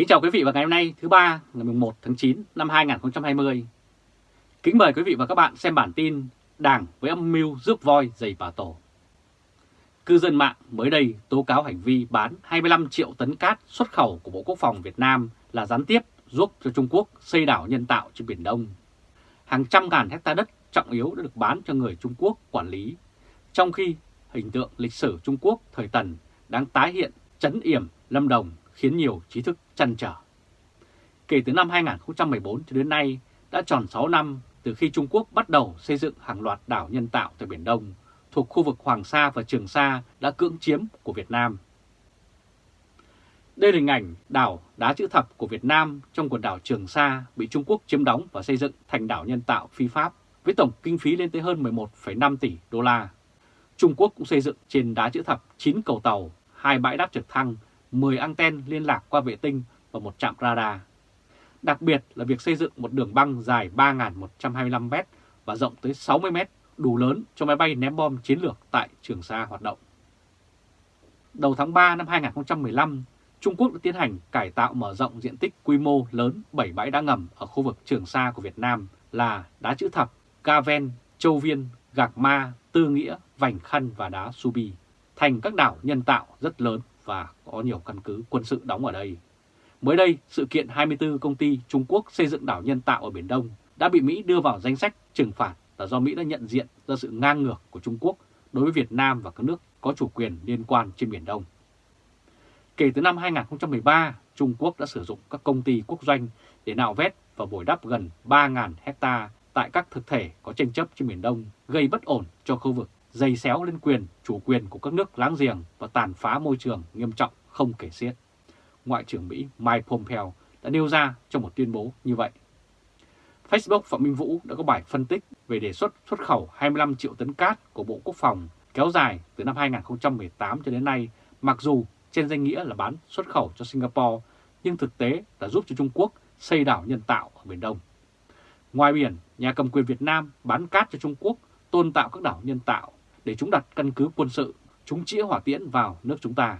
Kính chào quý vị và ngày hôm nay thứ ba ngày 11 tháng 9 năm 2020. Kính mời quý vị và các bạn xem bản tin Đảng với âm mưu rước voi giày bà tổ. Cư dân mạng mới đây tố cáo hành vi bán 25 triệu tấn cát xuất khẩu của Bộ Quốc phòng Việt Nam là gián tiếp giúp cho Trung Quốc xây đảo nhân tạo trên Biển Đông. Hàng trăm ngàn hecta đất trọng yếu đã được bán cho người Trung Quốc quản lý, trong khi hình tượng lịch sử Trung Quốc thời Tần đang tái hiện chấn yểm Lâm Đồng khiến nhiều trí thức chăn trở. Kể từ năm 2014 cho đến nay, đã tròn 6 năm từ khi Trung Quốc bắt đầu xây dựng hàng loạt đảo nhân tạo tại Biển Đông, thuộc khu vực Hoàng Sa và Trường Sa đã cưỡng chiếm của Việt Nam. Đây là hình ảnh đảo đá chữ thập của Việt Nam trong quần đảo Trường Sa bị Trung Quốc chiếm đóng và xây dựng thành đảo nhân tạo phi pháp với tổng kinh phí lên tới hơn 11,5 tỷ đô la. Trung Quốc cũng xây dựng trên đá chữ thập 9 cầu tàu, hai bãi đáp trực thăng 10 anten liên lạc qua vệ tinh và một trạm radar. Đặc biệt là việc xây dựng một đường băng dài 3.125m và rộng tới 60m đủ lớn cho máy bay ném bom chiến lược tại Trường Sa hoạt động. Đầu tháng 3 năm 2015, Trung Quốc đã tiến hành cải tạo mở rộng diện tích quy mô lớn 7 bãi đá ngầm ở khu vực Trường Sa của Việt Nam là đá chữ thập, Ca Ven, Châu Viên, Gạc Ma, Tư Nghĩa, Vành Khăn và đá Subi thành các đảo nhân tạo rất lớn và có nhiều căn cứ quân sự đóng ở đây. Mới đây, sự kiện 24 công ty Trung Quốc xây dựng đảo nhân tạo ở Biển Đông đã bị Mỹ đưa vào danh sách trừng phạt là do Mỹ đã nhận diện ra sự ngang ngược của Trung Quốc đối với Việt Nam và các nước có chủ quyền liên quan trên Biển Đông. Kể từ năm 2013, Trung Quốc đã sử dụng các công ty quốc doanh để nạo vét và bồi đắp gần 3.000 hecta tại các thực thể có tranh chấp trên Biển Đông, gây bất ổn cho khu vực dày xéo lên quyền, chủ quyền của các nước láng giềng và tàn phá môi trường nghiêm trọng không kể xiết. Ngoại trưởng Mỹ Mike Pompeo đã nêu ra trong một tuyên bố như vậy. Facebook Phạm Minh Vũ đã có bài phân tích về đề xuất xuất khẩu 25 triệu tấn cát của Bộ Quốc phòng kéo dài từ năm 2018 cho đến nay, mặc dù trên danh nghĩa là bán xuất khẩu cho Singapore, nhưng thực tế là giúp cho Trung Quốc xây đảo nhân tạo ở Biển Đông. Ngoài biển, nhà cầm quyền Việt Nam bán cát cho Trung Quốc tôn tạo các đảo nhân tạo để chúng đặt căn cứ quân sự, chúng chĩa hỏa tiễn vào nước chúng ta.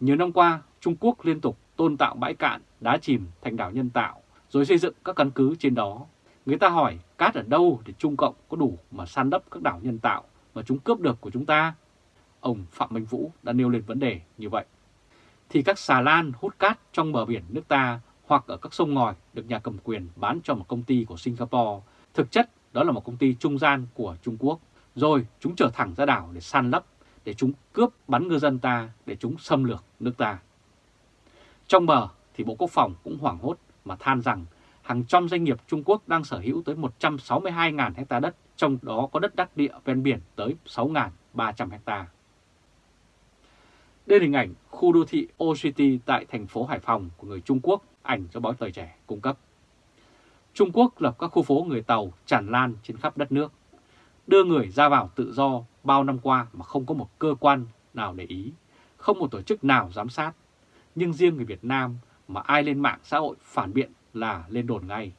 Nhiều năm qua, Trung Quốc liên tục tôn tạo bãi cạn, đá chìm thành đảo nhân tạo, rồi xây dựng các căn cứ trên đó. Người ta hỏi cát ở đâu để Trung Cộng có đủ mà san đắp các đảo nhân tạo mà chúng cướp được của chúng ta? Ông Phạm Minh Vũ đã nêu lên vấn đề như vậy. Thì các xà lan hút cát trong bờ biển nước ta hoặc ở các sông ngòi được nhà cầm quyền bán cho một công ty của Singapore, thực chất đó là một công ty trung gian của Trung Quốc rồi chúng trở thẳng ra đảo để san lấp, để chúng cướp bắn ngư dân ta, để chúng xâm lược nước ta. Trong bờ thì Bộ Quốc phòng cũng hoảng hốt mà than rằng hàng trăm doanh nghiệp Trung Quốc đang sở hữu tới 162.000 hecta đất, trong đó có đất đắc địa ven biển tới 6.300 hecta. Đây là hình ảnh khu đô thị O City tại thành phố Hải Phòng của người Trung Quốc, ảnh do báo Thời Trẻ cung cấp. Trung Quốc lập các khu phố người Tàu tràn lan trên khắp đất nước đưa người ra vào tự do bao năm qua mà không có một cơ quan nào để ý, không một tổ chức nào giám sát. Nhưng riêng người Việt Nam mà ai lên mạng xã hội phản biện là lên đồn ngay.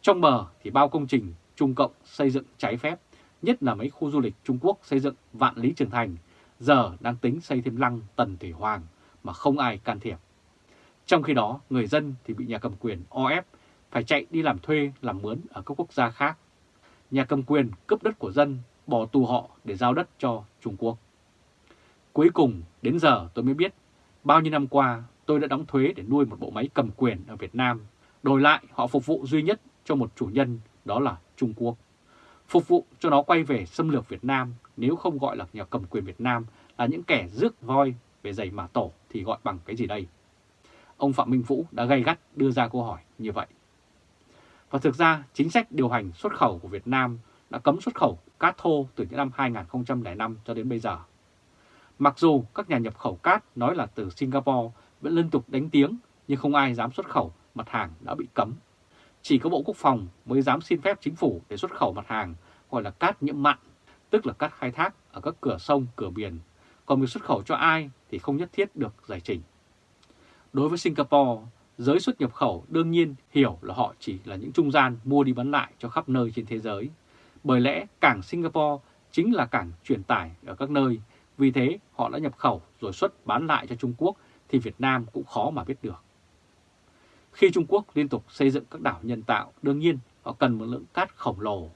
Trong bờ thì bao công trình Trung Cộng xây dựng trái phép, nhất là mấy khu du lịch Trung Quốc xây dựng vạn lý trường thành, giờ đang tính xây thêm lăng Tần Thủy Hoàng mà không ai can thiệp. Trong khi đó, người dân thì bị nhà cầm quyền o ép phải chạy đi làm thuê, làm mướn ở các quốc gia khác nhà cầm quyền cướp đất của dân, bỏ tù họ để giao đất cho Trung Quốc. Cuối cùng, đến giờ tôi mới biết, bao nhiêu năm qua tôi đã đóng thuế để nuôi một bộ máy cầm quyền ở Việt Nam. Đổi lại, họ phục vụ duy nhất cho một chủ nhân, đó là Trung Quốc. Phục vụ cho nó quay về xâm lược Việt Nam, nếu không gọi là nhà cầm quyền Việt Nam là những kẻ rước voi về giày mà tổ thì gọi bằng cái gì đây? Ông Phạm Minh Vũ đã gay gắt đưa ra câu hỏi như vậy. Và thực ra chính sách điều hành xuất khẩu của Việt Nam đã cấm xuất khẩu cát thô từ những năm 2005 cho đến bây giờ. Mặc dù các nhà nhập khẩu cát nói là từ Singapore vẫn liên tục đánh tiếng nhưng không ai dám xuất khẩu mặt hàng đã bị cấm. Chỉ có Bộ Quốc phòng mới dám xin phép chính phủ để xuất khẩu mặt hàng gọi là cát nhiễm mặn, tức là cát khai thác ở các cửa sông, cửa biển. Còn việc xuất khẩu cho ai thì không nhất thiết được giải trình. Đối với Singapore, giới xuất nhập khẩu đương nhiên hiểu là họ chỉ là những trung gian mua đi bán lại cho khắp nơi trên thế giới. Bởi lẽ cảng Singapore chính là cảng truyền tải ở các nơi, vì thế họ đã nhập khẩu rồi xuất bán lại cho Trung Quốc thì Việt Nam cũng khó mà biết được. Khi Trung Quốc liên tục xây dựng các đảo nhân tạo, đương nhiên họ cần một lượng cát khổng lồ.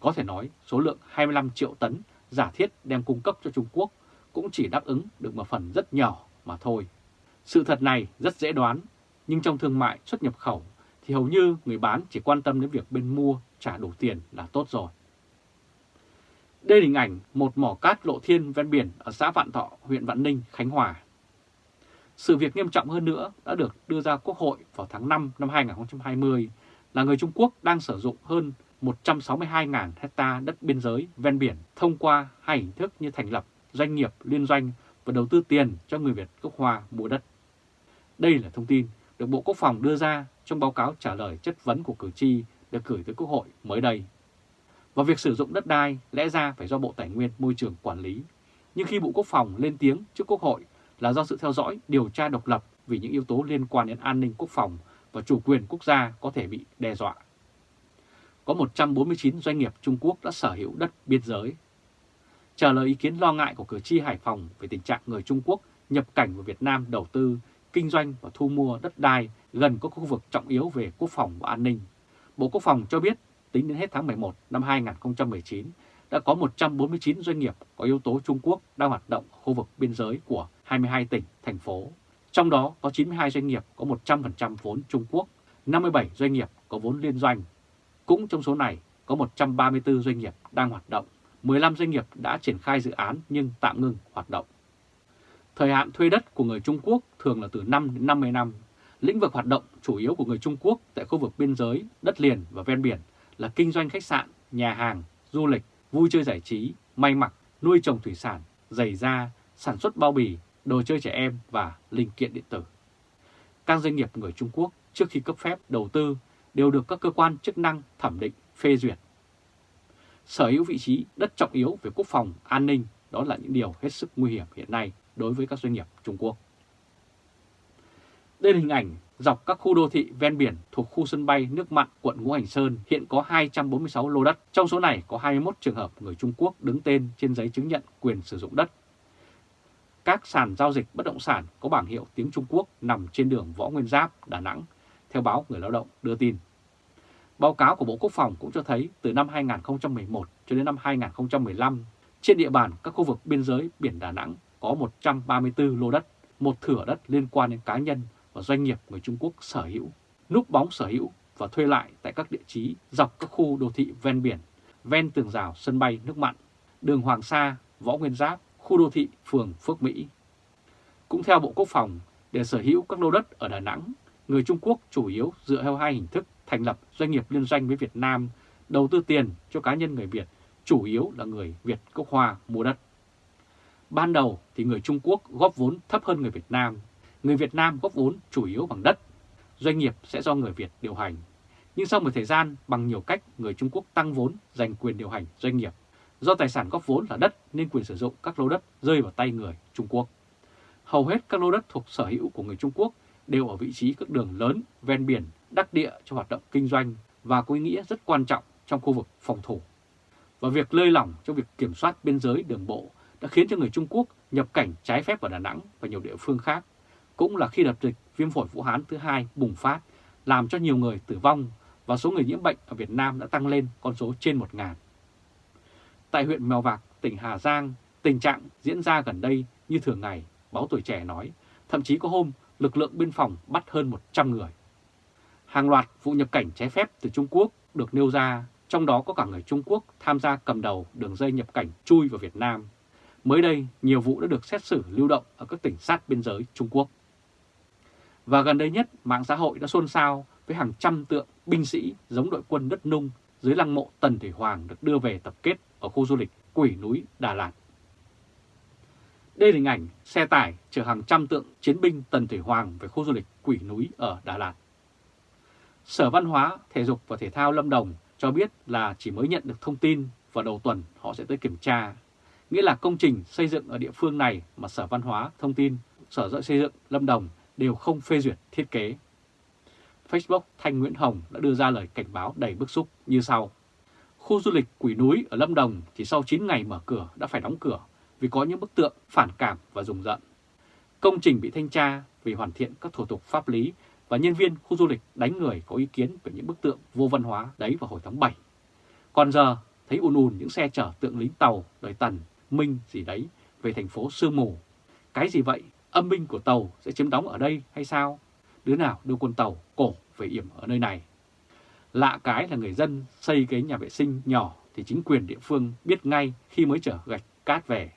Có thể nói số lượng 25 triệu tấn giả thiết đem cung cấp cho Trung Quốc cũng chỉ đáp ứng được một phần rất nhỏ mà thôi. Sự thật này rất dễ đoán, nhưng trong thương mại xuất nhập khẩu thì hầu như người bán chỉ quan tâm đến việc bên mua trả đủ tiền là tốt rồi. Đây là hình ảnh một mỏ cát lộ thiên ven biển ở xã Vạn Thọ, huyện Vạn Ninh, Khánh Hòa. Sự việc nghiêm trọng hơn nữa đã được đưa ra Quốc hội vào tháng 5 năm 2020 là người Trung Quốc đang sử dụng hơn 162.000 hecta đất biên giới ven biển thông qua hai hình thức như thành lập doanh nghiệp liên doanh và đầu tư tiền cho người Việt gốc Hoa mua đất. Đây là thông tin được Bộ Quốc phòng đưa ra trong báo cáo trả lời chất vấn của cử tri được gửi tới Quốc hội mới đây. Và việc sử dụng đất đai lẽ ra phải do Bộ Tài nguyên Môi trường quản lý. Nhưng khi Bộ Quốc phòng lên tiếng trước Quốc hội là do sự theo dõi, điều tra độc lập vì những yếu tố liên quan đến an ninh quốc phòng và chủ quyền quốc gia có thể bị đe dọa. Có 149 doanh nghiệp Trung Quốc đã sở hữu đất biên giới. Trả lời ý kiến lo ngại của cử tri Hải Phòng về tình trạng người Trung Quốc nhập cảnh vào Việt Nam đầu tư, kinh doanh và thu mua đất đai gần các khu vực trọng yếu về quốc phòng và an ninh. Bộ Quốc phòng cho biết tính đến hết tháng 11 năm 2019 đã có 149 doanh nghiệp có yếu tố Trung Quốc đang hoạt động ở khu vực biên giới của 22 tỉnh, thành phố. Trong đó có 92 doanh nghiệp có 100% vốn Trung Quốc, 57 doanh nghiệp có vốn liên doanh. Cũng trong số này có 134 doanh nghiệp đang hoạt động, 15 doanh nghiệp đã triển khai dự án nhưng tạm ngừng hoạt động. Thời hạn thuê đất của người Trung Quốc thường là từ 5 đến 50 năm. Lĩnh vực hoạt động chủ yếu của người Trung Quốc tại khu vực biên giới, đất liền và ven biển là kinh doanh khách sạn, nhà hàng, du lịch, vui chơi giải trí, may mặc, nuôi trồng thủy sản, giày da, sản xuất bao bì, đồ chơi trẻ em và linh kiện điện tử. Các doanh nghiệp người Trung Quốc trước khi cấp phép đầu tư đều được các cơ quan chức năng thẩm định phê duyệt. Sở hữu vị trí đất trọng yếu về quốc phòng, an ninh đó là những điều hết sức nguy hiểm hiện nay đối với các doanh nghiệp Trung Quốc. Đây là hình ảnh dọc các khu đô thị ven biển thuộc khu sân bay nước mặn quận Ngũ Hành Sơn hiện có 246 lô đất. Trong số này có 21 trường hợp người Trung Quốc đứng tên trên giấy chứng nhận quyền sử dụng đất. Các sàn giao dịch bất động sản có bảng hiệu tiếng Trung Quốc nằm trên đường Võ Nguyên Giáp, Đà Nẵng, theo báo Người Lao động đưa tin. Báo cáo của Bộ Quốc phòng cũng cho thấy từ năm 2011 cho đến năm 2015, trên địa bàn các khu vực biên giới biển Đà Nẵng có 134 lô đất, một thửa đất liên quan đến cá nhân và doanh nghiệp người Trung Quốc sở hữu, núp bóng sở hữu và thuê lại tại các địa chí dọc các khu đô thị ven biển, ven tường rào sân bay nước mặn, đường Hoàng Sa, Võ Nguyên Giáp, khu đô thị phường Phước Mỹ. Cũng theo Bộ Quốc phòng, để sở hữu các lô đất ở Đà Nẵng, người Trung Quốc chủ yếu dựa theo hai hình thức thành lập doanh nghiệp liên doanh với Việt Nam, đầu tư tiền cho cá nhân người Việt, chủ yếu là người Việt gốc Hoa mua đất. Ban đầu thì người Trung Quốc góp vốn thấp hơn người Việt Nam, người Việt Nam góp vốn chủ yếu bằng đất, doanh nghiệp sẽ do người Việt điều hành. Nhưng sau một thời gian, bằng nhiều cách, người Trung Quốc tăng vốn, giành quyền điều hành doanh nghiệp. Do tài sản góp vốn là đất nên quyền sử dụng các lô đất rơi vào tay người Trung Quốc. Hầu hết các lô đất thuộc sở hữu của người Trung Quốc đều ở vị trí các đường lớn, ven biển, đắc địa cho hoạt động kinh doanh và có ý nghĩa rất quan trọng trong khu vực phòng thủ. Và việc lơi lỏng trong việc kiểm soát biên giới đường bộ đã khiến cho người Trung Quốc nhập cảnh trái phép vào Đà Nẵng và nhiều địa phương khác cũng là khi đợt dịch viêm phổi Vũ Hán thứ hai bùng phát, làm cho nhiều người tử vong và số người nhiễm bệnh ở Việt Nam đã tăng lên con số trên 1.000. Tại huyện Mèo Vạc, tỉnh Hà Giang, tình trạng diễn ra gần đây như thường ngày, báo tuổi trẻ nói, thậm chí có hôm lực lượng biên phòng bắt hơn 100 người. Hàng loạt vụ nhập cảnh trái phép từ Trung Quốc được nêu ra, trong đó có cả người Trung Quốc tham gia cầm đầu đường dây nhập cảnh chui vào Việt Nam. Mới đây, nhiều vụ đã được xét xử lưu động ở các tỉnh sát biên giới Trung Quốc. Và gần đây nhất, mạng xã hội đã xôn xao với hàng trăm tượng binh sĩ giống đội quân đất nung dưới lăng mộ Tần Thủy Hoàng được đưa về tập kết ở khu du lịch Quỷ Núi, Đà Lạt. Đây là hình ảnh xe tải chở hàng trăm tượng chiến binh Tần Thủy Hoàng về khu du lịch Quỷ Núi ở Đà Lạt. Sở Văn hóa, Thể dục và Thể thao Lâm Đồng cho biết là chỉ mới nhận được thông tin và đầu tuần họ sẽ tới kiểm tra. Nghĩa là công trình xây dựng ở địa phương này mà Sở Văn hóa thông tin Sở Xây dựng Lâm Đồng đều không phê duyệt thiết kế. Facebook Thanh Nguyễn Hồng đã đưa ra lời cảnh báo đầy bức xúc như sau. Khu du lịch Quỷ Núi ở Lâm Đồng chỉ sau 9 ngày mở cửa đã phải đóng cửa vì có những bức tượng phản cảm và rùng rợn. Công trình bị thanh tra vì hoàn thiện các thủ tục pháp lý và nhân viên khu du lịch đánh người có ý kiến về những bức tượng vô văn hóa đấy vào hồi tháng 7. Còn giờ thấy ùn ùn những xe chở tượng lính tàu đời Tần, Minh gì đấy về thành phố Sương Mù. Cái gì vậy? Âm binh của tàu sẽ chiếm đóng ở đây hay sao? Đứa nào đưa quân tàu cổ về yểm ở nơi này? Lạ cái là người dân xây cái nhà vệ sinh nhỏ thì chính quyền địa phương biết ngay khi mới chở gạch cát về.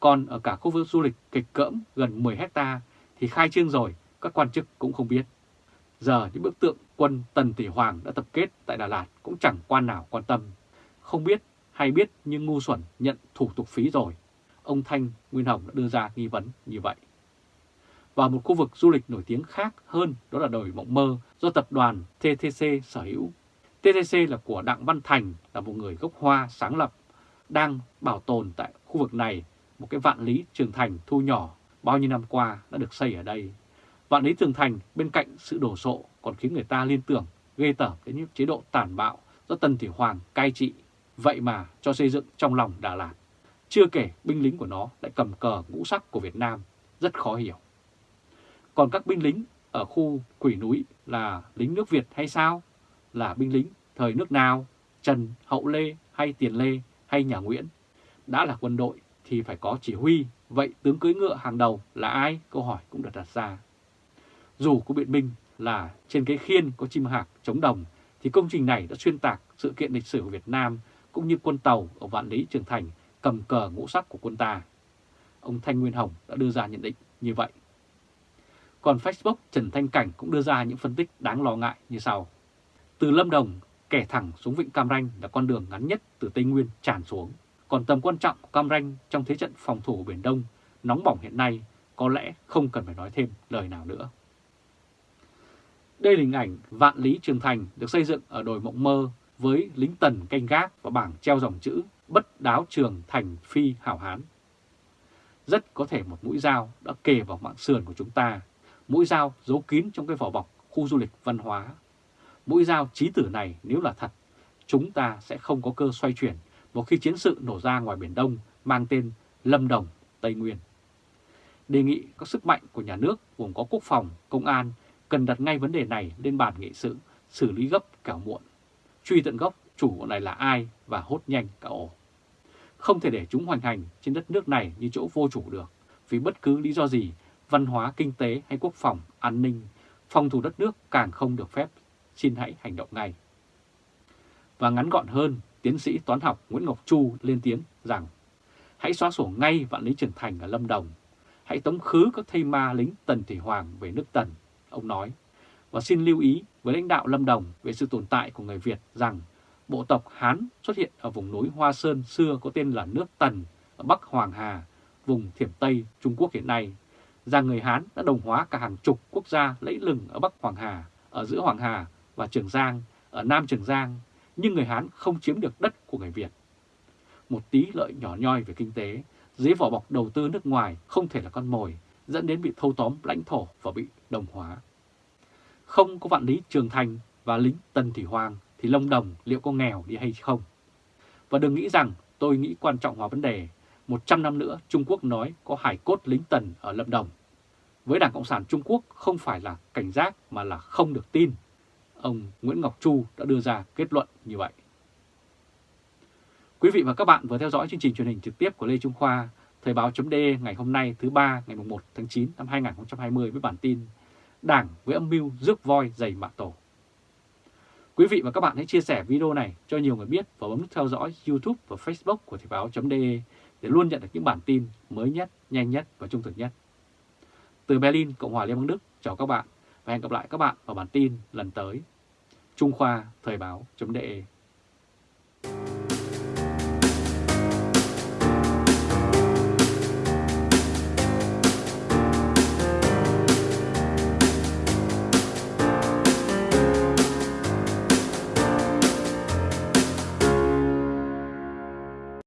Còn ở cả khu vực du lịch kịch cỡm gần 10 hecta thì khai trương rồi, các quan chức cũng không biết. Giờ những bức tượng quân Tần Tỷ Hoàng đã tập kết tại Đà Lạt cũng chẳng quan nào quan tâm. Không biết hay biết nhưng ngu xuẩn nhận thủ tục phí rồi. Ông Thanh Nguyên Hồng đã đưa ra nghi vấn như vậy. Và một khu vực du lịch nổi tiếng khác hơn đó là đồi Mộng Mơ do tập đoàn TTC sở hữu. TTC là của Đặng Văn Thành là một người gốc Hoa sáng lập, đang bảo tồn tại khu vực này một cái vạn lý trường thành thu nhỏ bao nhiêu năm qua đã được xây ở đây. Vạn lý trường thành bên cạnh sự đổ sộ còn khiến người ta liên tưởng ghê tởm đến những chế độ tàn bạo do Tần Thủy Hoàng cai trị, vậy mà cho xây dựng trong lòng Đà Lạt. Chưa kể binh lính của nó lại cầm cờ ngũ sắc của Việt Nam, rất khó hiểu. Còn các binh lính ở khu quỷ núi là lính nước Việt hay sao? Là binh lính thời nước nào? Trần, Hậu Lê hay Tiền Lê hay nhà Nguyễn? Đã là quân đội thì phải có chỉ huy, vậy tướng cưỡi ngựa hàng đầu là ai? Câu hỏi cũng được đặt ra. Dù có biện minh là trên cái khiên có chim hạc chống đồng, thì công trình này đã xuyên tạc sự kiện lịch sử của Việt Nam cũng như quân tàu ở Vạn Lý Trường Thành cầm cờ ngũ sắc của quân ta. Ông Thanh Nguyên Hồng đã đưa ra nhận định như vậy. Còn Facebook Trần Thanh Cảnh cũng đưa ra những phân tích đáng lo ngại như sau. Từ Lâm Đồng, kẻ thẳng xuống Vịnh Cam Ranh là con đường ngắn nhất từ Tây Nguyên tràn xuống. Còn tầm quan trọng của Cam Ranh trong thế trận phòng thủ Biển Đông nóng bỏng hiện nay có lẽ không cần phải nói thêm lời nào nữa. Đây là hình ảnh Vạn Lý Trường Thành được xây dựng ở đồi Mộng Mơ với lính tần canh gác và bảng treo dòng chữ Bất đáo trường thành phi hảo hán. Rất có thể một mũi dao đã kề vào mạng sườn của chúng ta, mũi dao giấu kín trong cái vỏ bọc khu du lịch văn hóa. Mũi dao trí tử này nếu là thật, chúng ta sẽ không có cơ xoay chuyển một khi chiến sự nổ ra ngoài Biển Đông mang tên Lâm Đồng, Tây Nguyên. Đề nghị các sức mạnh của nhà nước gồm có quốc phòng, công an cần đặt ngay vấn đề này lên bàn nghị sự, xử lý gấp kẻo muộn. Truy tận gốc chủ của này là ai và hốt nhanh cả ổ. Không thể để chúng hoành hành trên đất nước này như chỗ vô chủ được, vì bất cứ lý do gì, văn hóa, kinh tế hay quốc phòng, an ninh, phòng thủ đất nước càng không được phép, xin hãy hành động ngay. Và ngắn gọn hơn, tiến sĩ toán học Nguyễn Ngọc Chu lên tiếng rằng hãy xóa sổ ngay vạn lý trưởng thành ở Lâm Đồng, hãy tống khứ các thây ma lính Tần Thủy Hoàng về nước Tần, ông nói. Và xin lưu ý với lãnh đạo Lâm Đồng về sự tồn tại của người Việt rằng bộ tộc Hán xuất hiện ở vùng núi Hoa Sơn xưa có tên là nước Tần ở Bắc Hoàng Hà, vùng Thiểm Tây Trung Quốc hiện nay, rằng người Hán đã đồng hóa cả hàng chục quốc gia lẫy lừng ở Bắc Hoàng Hà, ở giữa Hoàng Hà và Trường Giang, ở Nam Trường Giang, nhưng người Hán không chiếm được đất của người Việt. Một tí lợi nhỏ nhoi về kinh tế, dưới vỏ bọc đầu tư nước ngoài không thể là con mồi, dẫn đến bị thâu tóm lãnh thổ và bị đồng hóa. Không có vạn lý Trường Thành và lính Tần Thủy Hoàng thì Lâm Đồng liệu có nghèo đi hay không? Và đừng nghĩ rằng tôi nghĩ quan trọng hóa vấn đề, 100 năm nữa Trung Quốc nói có hải cốt lính Tần ở Lâm Đồng. Với Đảng Cộng sản Trung Quốc không phải là cảnh giác mà là không được tin. Ông Nguyễn Ngọc Chu đã đưa ra kết luận như vậy. Quý vị và các bạn vừa theo dõi chương trình truyền hình trực tiếp của Lê Trung Khoa, Thời báo chấm ngày hôm nay thứ ba ngày 1 tháng 9 năm 2020 với bản tin Đảng với âm mưu rước voi dày mạ tổ. Quý vị và các bạn hãy chia sẻ video này cho nhiều người biết và bấm nút theo dõi YouTube và Facebook của Thời báo.de để luôn nhận được những bản tin mới nhất, nhanh nhất và trung thực nhất. Từ Berlin, Cộng hòa Liên bang Đức, chào các bạn và hẹn gặp lại các bạn vào bản tin lần tới. Trung Khoa Thời báo.de